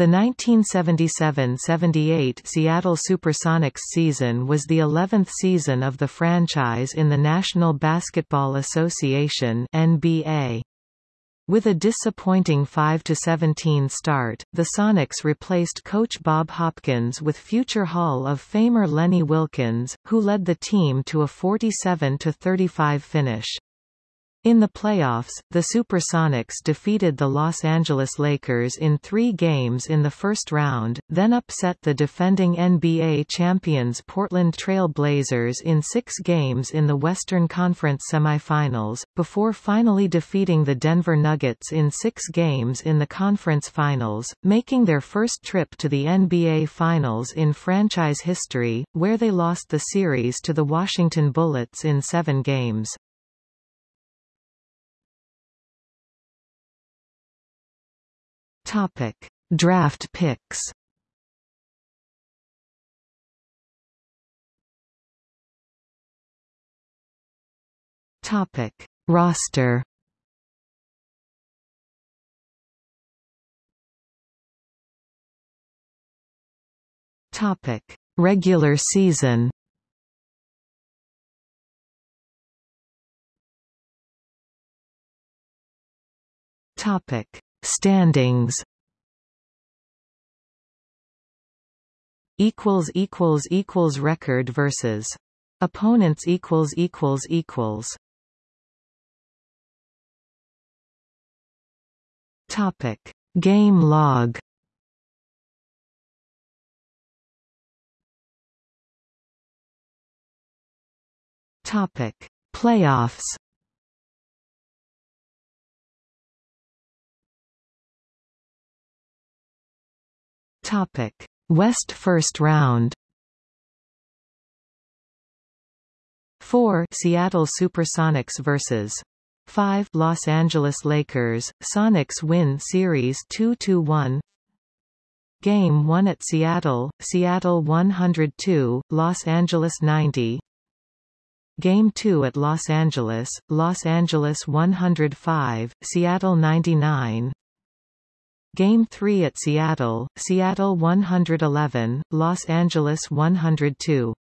The 1977–78 Seattle Supersonics season was the 11th season of the franchise in the National Basketball Association NBA. With a disappointing 5–17 start, the Sonics replaced coach Bob Hopkins with future Hall of Famer Lenny Wilkens, who led the team to a 47–35 finish. In the playoffs, the Supersonics defeated the Los Angeles Lakers in three games in the first round, then upset the defending NBA champions Portland Trail Blazers in six games in the Western Conference semifinals, before finally defeating the Denver Nuggets in six games in the conference finals, making their first trip to the NBA Finals in franchise history, where they lost the series to the Washington Bullets in seven games. Topic: Draft picks. Topic: Roster. Topic: Regular season. Topic: Standings equals equals equals record versus opponents equals equals equals. Topic. Game log. Topic. Playoffs Topic: West First Round. 4 Seattle Supersonics vs. 5 Los Angeles Lakers. Sonics win series 2-1. Game 1 at Seattle, Seattle 102, Los Angeles 90. Game 2 at Los Angeles, Los Angeles 105, Seattle 99. Game 3 at Seattle, Seattle 111, Los Angeles 102.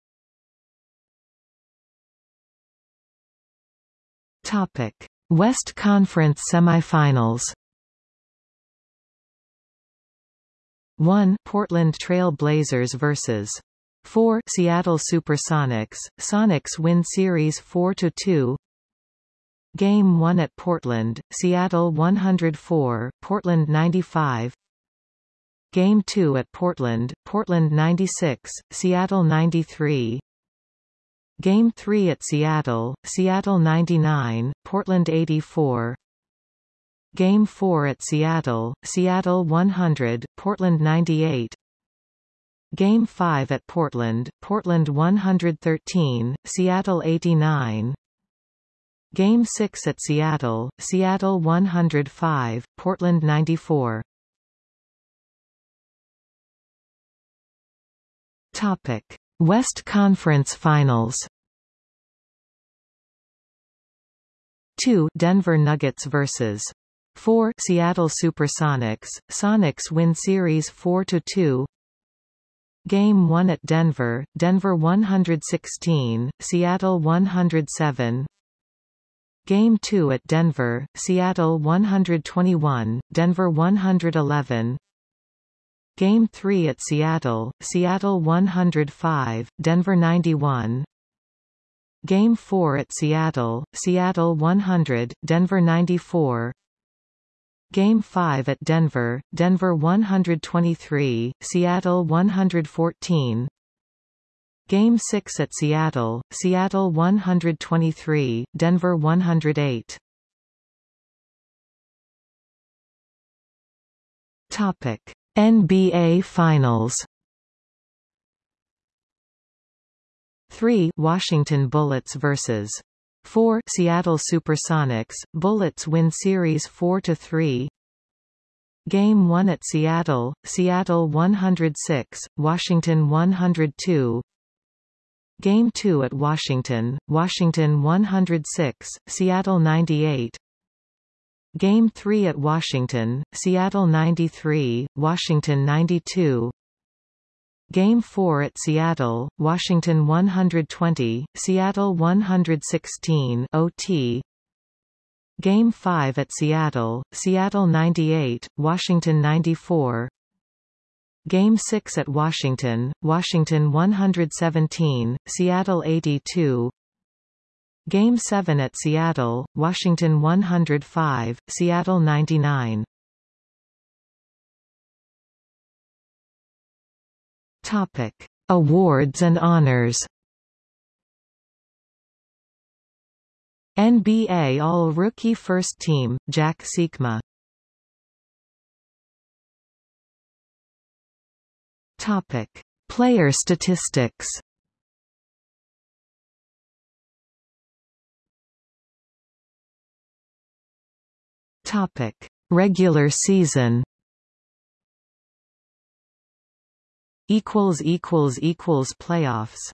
Topic: West Conference Semifinals. 1 Portland Trail Blazers vs. 4 Seattle Supersonics. Sonics win series 4 to 2. Game 1 at Portland, Seattle 104, Portland 95 Game 2 at Portland, Portland 96, Seattle 93 Game 3 at Seattle, Seattle 99, Portland 84 Game 4 at Seattle, Seattle 100, Portland 98 Game 5 at Portland, Portland 113, Seattle 89 Game 6 at Seattle, Seattle 105, Portland 94. Topic: West Conference Finals. 2 Denver Nuggets vs. 4 Seattle Supersonics. Sonics win series 4 to 2. Game 1 at Denver, Denver 116, Seattle 107. Game 2 at Denver, Seattle 121, Denver 111 Game 3 at Seattle, Seattle 105, Denver 91 Game 4 at Seattle, Seattle 100, Denver 94 Game 5 at Denver, Denver 123, Seattle 114 Game 6 at Seattle, Seattle 123, Denver 108. Topic: NBA Finals. 3 Washington Bullets vs. 4 Seattle Supersonics. Bullets win series 4 to 3. Game 1 at Seattle, Seattle 106, Washington 102. Game 2 at Washington, Washington 106, Seattle 98 Game 3 at Washington, Seattle 93, Washington 92 Game 4 at Seattle, Washington 120, Seattle 116 OT Game 5 at Seattle, Seattle 98, Washington 94 Game 6 at Washington, Washington 117, Seattle 82 Game 7 at Seattle, Washington 105, Seattle 99. Topic: Awards and honors. NBA All-Rookie First Team, Jack Sikma. Topic: Player statistics. Topic: Regular season. Equals equals equals playoffs.